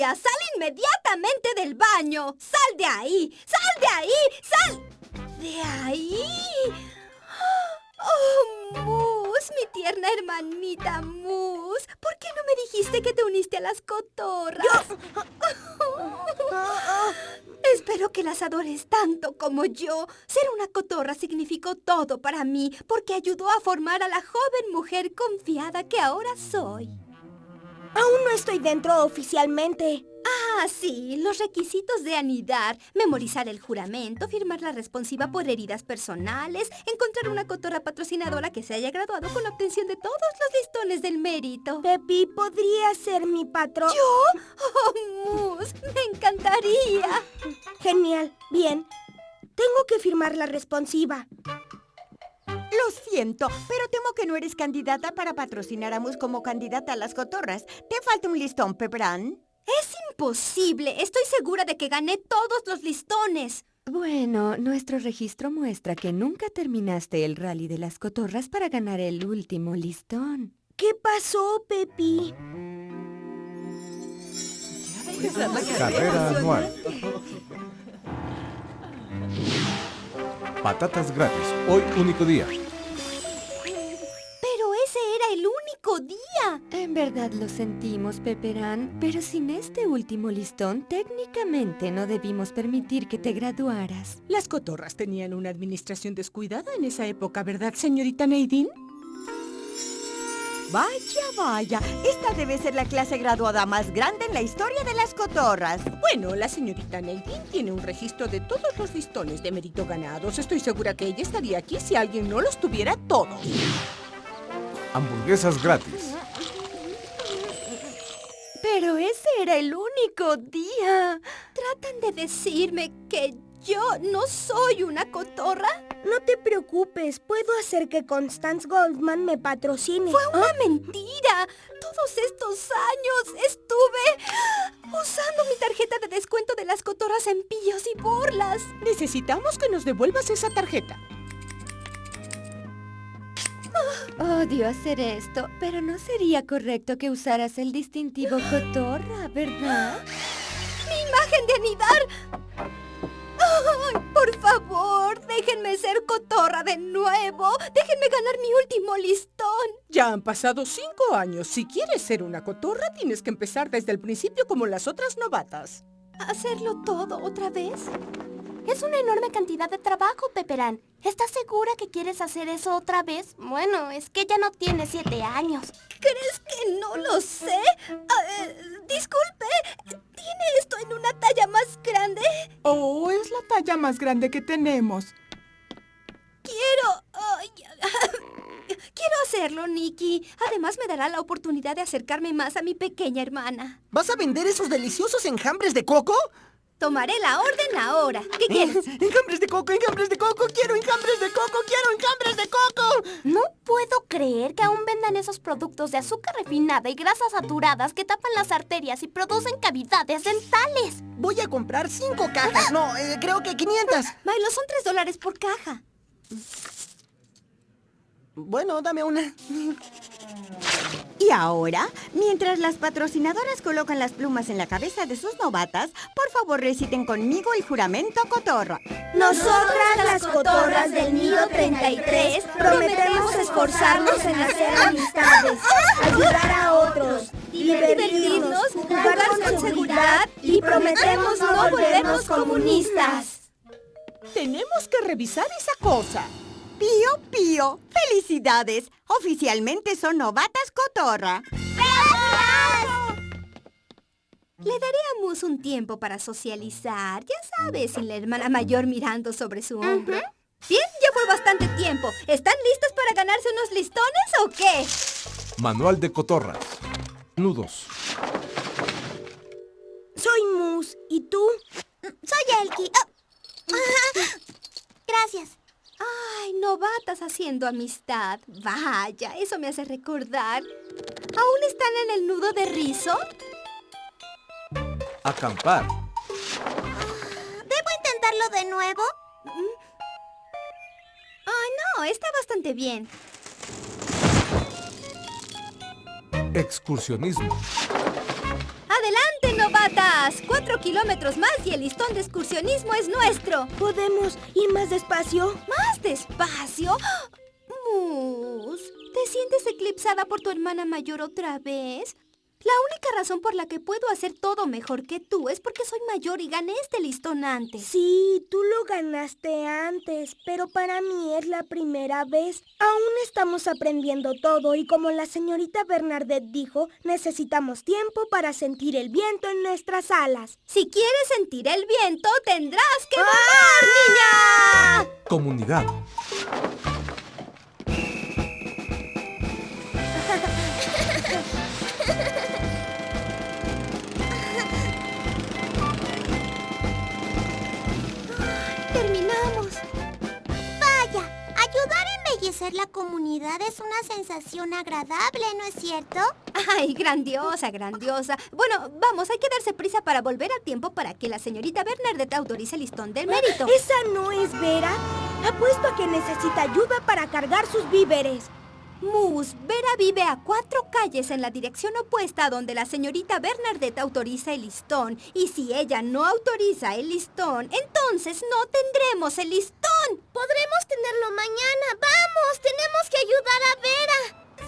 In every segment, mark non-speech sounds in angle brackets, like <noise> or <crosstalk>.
¡Sal inmediatamente del baño! ¡Sal de ahí! ¡Sal de ahí! ¡Sal de ahí! ¡Oh, Mus! Mi tierna hermanita Mus. ¿Por qué no me dijiste que te uniste a las cotorras? Espero que las adores tanto como yo. Ser una cotorra significó todo para mí porque ayudó a formar a la joven mujer confiada que ahora soy. Aún no estoy dentro oficialmente. Ah, sí, los requisitos de anidar, memorizar el juramento, firmar la responsiva por heridas personales, encontrar una cotorra patrocinadora que se haya graduado con la obtención de todos los listones del mérito. Pepi, ¿podría ser mi patrón? ¿Yo? ¡Oh, Mus! ¡Me encantaría! Genial. Bien. Tengo que firmar la responsiva. Lo siento, pero temo que no eres candidata para patrocinar a Mus como candidata a las cotorras. Te falta un listón, Pepperán. ¡Es imposible! Estoy segura de que gané todos los listones. Bueno, nuestro registro muestra que nunca terminaste el rally de las cotorras para ganar el último listón. ¿Qué pasó, Pepi? Carrera anual. <laughs> Patatas gratis. Hoy único día. Pero ese era el único día. En verdad lo sentimos, Pepperán, pero sin este último listón, técnicamente no debimos permitir que te graduaras. Las cotorras tenían una administración descuidada en esa época, ¿verdad, señorita Nadine? Vaya, vaya. Esta debe ser la clase graduada más grande en la historia de las cotorras. Bueno, la señorita Nadine tiene un registro de todos los listones de mérito ganados. Estoy segura que ella estaría aquí si alguien no los tuviera todos. Hamburguesas gratis. Pero ese era el único día. ¿Tratan de decirme que yo no soy una cotorra? No te preocupes, puedo hacer que Constance Goldman me patrocine. ¡Fue una mentira! Todos estos años estuve usando mi tarjeta de descuento de las cotorras en pillos y burlas. Necesitamos que nos devuelvas esa tarjeta. Odio hacer esto, pero no sería correcto que usaras el distintivo cotorra, ¿verdad? ¡Mi imagen de anidar! ¡Ay, por favor! ¡Déjenme ser cotorra de nuevo! ¡Déjenme ganar mi último listón! Ya han pasado cinco años. Si quieres ser una cotorra, tienes que empezar desde el principio como las otras novatas. ¿Hacerlo todo otra vez? Es una enorme cantidad de trabajo, Peperán. ¿Estás segura que quieres hacer eso otra vez? Bueno, es que ya no tiene siete años. ¿Crees que no lo sé? Ah, eh, disculpe, ¿tiene esto en una talla más grande? Oh, es la talla más grande que tenemos. Quiero... ay, <laughs> quiero hacerlo, Nikki. Además me dará la oportunidad de acercarme más a mi pequeña hermana. ¿Vas a vender esos deliciosos enjambres de coco? Tomaré la orden ahora. ¿Qué quieres? <laughs> ¡Enjambres de coco, enjambres de coco! ¡Quiero enjambres de coco! ¡Quiero enjambres de coco! No puedo creer que aún vendan esos productos de azúcar refinada y grasas saturadas que tapan las arterias y producen cavidades dentales. Voy a comprar cinco cajas. No, eh, creo que 500. Milo, <laughs> son tres dólares por caja. Bueno, dame una. Y ahora, mientras las patrocinadoras colocan las plumas en la cabeza de sus novatas, por favor reciten conmigo el juramento cotorra. Nosotras, las cotorras del Nido 33, prometemos esforzarnos en hacer amistades, ayudar a otros, divertirnos, jugar con seguridad y prometemos no volvernos comunistas. Tenemos que revisar esa cosa. Pío, pío, felicidades. Oficialmente son novatas cotorra. Le daré a Mus un tiempo para socializar. Ya sabes, sin la hermana mayor mirando sobre su hombro. Bien, ya fue bastante tiempo. ¿Están listos para ganarse unos listones o qué? Manual de cotorras. Nudos. Soy Mus. ¿Y tú? Soy Elki. Gracias. Ay, novatas haciendo amistad. Vaya, eso me hace recordar. ¿Aún están en el nudo de rizo? Acampar. ¿Debo intentarlo de nuevo? Ay, no, está bastante bien. Excursionismo. ¡Adelante, novata! más! ¡Cuatro kilómetros más y el listón de excursionismo es nuestro! ¿Podemos ir más despacio? ¿Más despacio? Mus, ¿te sientes eclipsada por tu hermana mayor otra vez? La única razón por la que puedo hacer todo mejor que tú es porque soy mayor y gané este listón antes. Sí, tú lo ganaste antes, pero para mí es la primera vez. Aún estamos aprendiendo todo y como la señorita Bernadette dijo, necesitamos tiempo para sentir el viento en nuestras alas. Si quieres sentir el viento, tendrás que volar, niña. Comunidad. Embellecer la comunidad es una sensación agradable, ¿no es cierto? Ay, grandiosa, grandiosa. Bueno, vamos, hay que darse prisa para volver a tiempo para que la señorita Bernadette autorice el listón del mérito. ¿Esa no es Vera? Apuesto a que necesita ayuda para cargar sus víveres. Mus, Vera vive a cuatro calles en la dirección opuesta a donde la señorita Bernadette autoriza el listón. Y si ella no autoriza el listón, entonces no tendremos el listón. Podremos tenerlo mañana. ¡Vamos! ¡Tenemos que ayudar a Vera!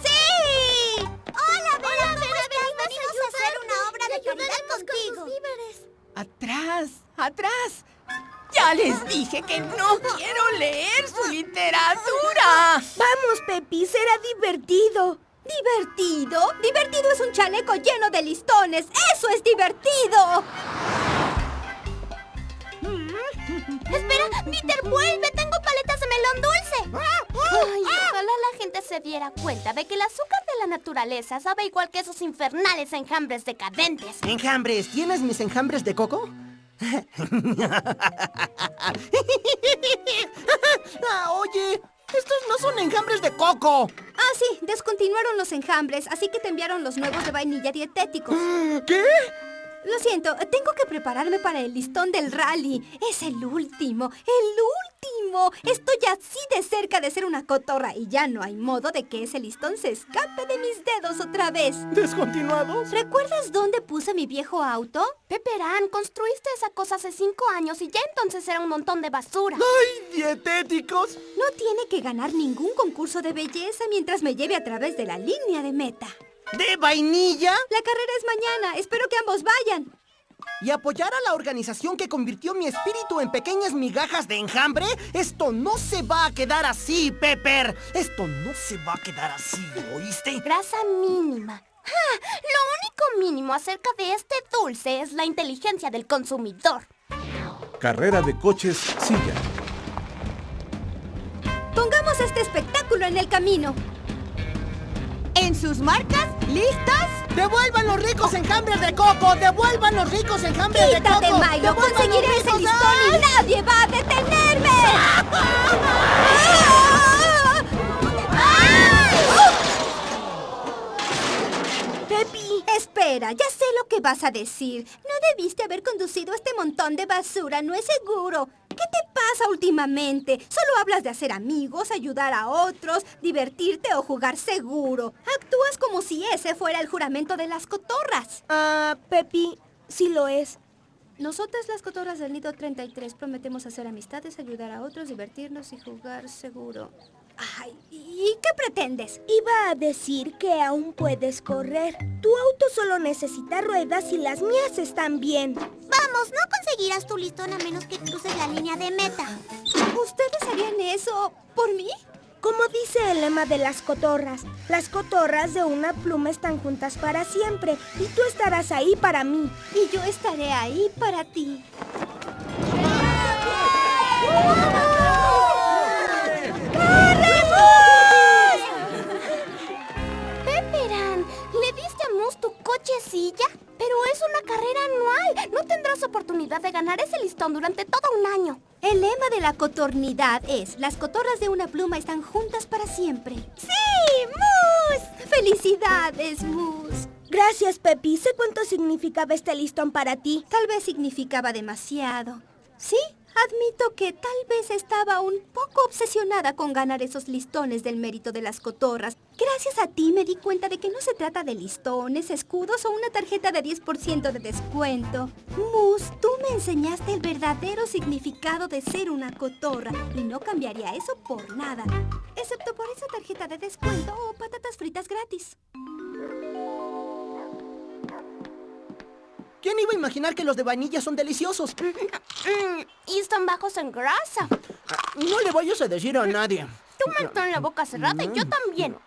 ¡Sí! Hola, Vera. Vera, venimos a hacer una obra de caridad contigo. ¡Atrás! ¡Atrás! Ya les dije que no quiero leer su literatura. Vamos, Pepi, será divertido. ¿Divertido? Divertido es un chaleco lleno de listones. ¡Eso es divertido! Espera, Peter, vuelve. Tengo paletas de melón dulce. Ay, ojalá la gente se diera cuenta de que el azúcar de la naturaleza sabe igual que esos infernales enjambres decadentes. Enjambres, ¿tienes mis enjambres de coco? ah, <laughs> oye, estos no son enjambres de coco. Ah, sí, descontinuaron los enjambres, así que te enviaron los nuevos de vainilla dietéticos. ¿Qué? Lo siento, tengo que prepararme para el listón del rally. Es el último, el último. Estoy así de cerca de ser una cotorra y ya no hay modo de que ese listón se escape de mis dedos otra vez. ¿Descontinuados? ¿Recuerdas dónde puse mi viejo auto? Peperán, construiste esa cosa hace cinco años y ya entonces era un montón de basura. ¡Ay, dietéticos! No tiene que ganar ningún concurso de belleza mientras me lleve a través de la línea de meta. ¿De vainilla? La carrera es mañana. Espero que ambos vayan. ¿Y apoyar a la organización que convirtió mi espíritu en pequeñas migajas de enjambre? Esto no se va a quedar así, Pepper. Esto no se va a quedar así, ¿oíste? Grasa mínima. ¡Ja! Lo único mínimo acerca de este dulce es la inteligencia del consumidor. Carrera de coches silla. Pongamos este espectáculo en el camino. En sus marcas, ¿listos? ¡Devuelvan los ricos enjambres de coco! ¡Devuelvan los ricos enjambres de coco! ¡Quítate, Milo! ¡Devuelvan ¡Conseguiré ese listón y nadie va a detenerme! <laughs> Pepi, Espera, ya sé lo que vas a decir. No debiste haber conducido este montón de basura, no es seguro. ¿Qué te pasa últimamente? Solo hablas de hacer amigos, ayudar a otros, divertirte o jugar seguro. Actúas como si ese fuera el juramento de las cotorras. ah, Pepi, sí lo es. Nosotras las cotorras del nido 33 prometemos hacer amistades, ayudar a otros, divertirnos y jugar seguro. Ay, ¿y qué pretendes? Iba a decir que aún puedes correr. Tu auto solo necesita ruedas y las mías están bien. Vamos, no conseguirás tu listón a menos que cruces la línea de meta. ¿Ustedes harían eso por mí? Como dice el lema de las cotorras, las cotorras de una pluma están juntas para siempre y tú estarás ahí para mí. Y yo estaré ahí para ti. Cochecilla? Pero es una carrera anual. No tendrás oportunidad de ganar ese listón durante todo un año. El lema de la cotornidad es, las cotorras de una pluma están juntas para siempre. ¡Sí, Mus! ¡Felicidades, Mus! Gracias, Pepi. Sé cuánto significaba este listón para ti. Tal vez significaba demasiado. ¿Sí? Admito que tal vez estaba un poco obsesionada con ganar esos listones del mérito de las cotorras. Gracias a ti me di cuenta de que no se trata de listones, escudos o una tarjeta de 10% de descuento. Mus, tú me enseñaste el verdadero significado de ser una cotorra y no cambiaría eso por nada. Excepto por esa tarjeta de descuento o patatas fritas gratis. ¿Quién iba a imaginar que los de vainilla son deliciosos? Y están bajos en grasa. No le vayas a decir a nadie. Tú mantén la boca cerrada y yo también.